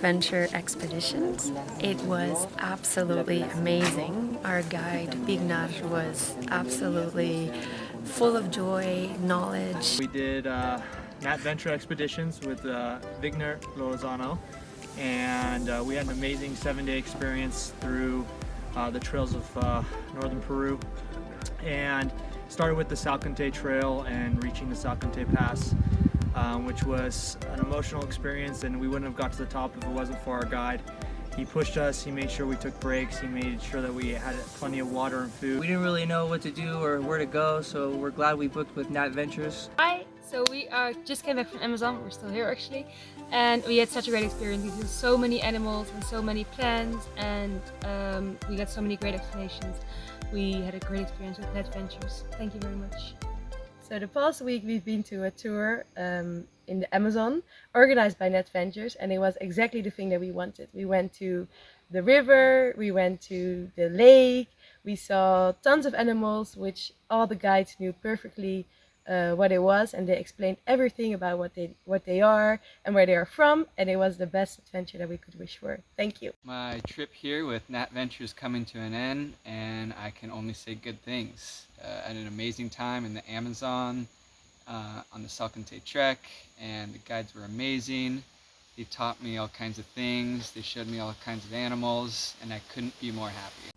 Venture Expeditions. It was absolutely amazing. Our guide, Bignar, was absolutely full of joy, knowledge. We did uh, Expeditions with uh, Vigner Lozano and uh, we had an amazing seven-day experience through uh, the trails of uh, northern Peru and started with the Salkantay Trail and reaching the Salkantay Pass um, which was an emotional experience and we wouldn't have got to the top if it wasn't for our guide. He pushed us, he made sure we took breaks, he made sure that we had plenty of water and food. We didn't really know what to do or where to go, so we're glad we booked with Nat Ventures. Hi, so we uh, just came back from Amazon, we're still here actually, and we had such a great experience. We saw so many animals and so many plants, and um, we got so many great explanations. We had a great experience with Nat Ventures. Thank you very much. So the past week we've been to a tour um, in the Amazon organized by Net Ventures and it was exactly the thing that we wanted. We went to the river, we went to the lake, we saw tons of animals which all the guides knew perfectly uh, what it was and they explained everything about what they what they are and where they are from and it was the best adventure that we could wish for. Thank you. My trip here with Nat Ventures coming to an end and I can only say good things. Uh, had an amazing time in the Amazon uh, on the Salkantay Trek and the guides were amazing. They taught me all kinds of things, they showed me all kinds of animals and I couldn't be more happy.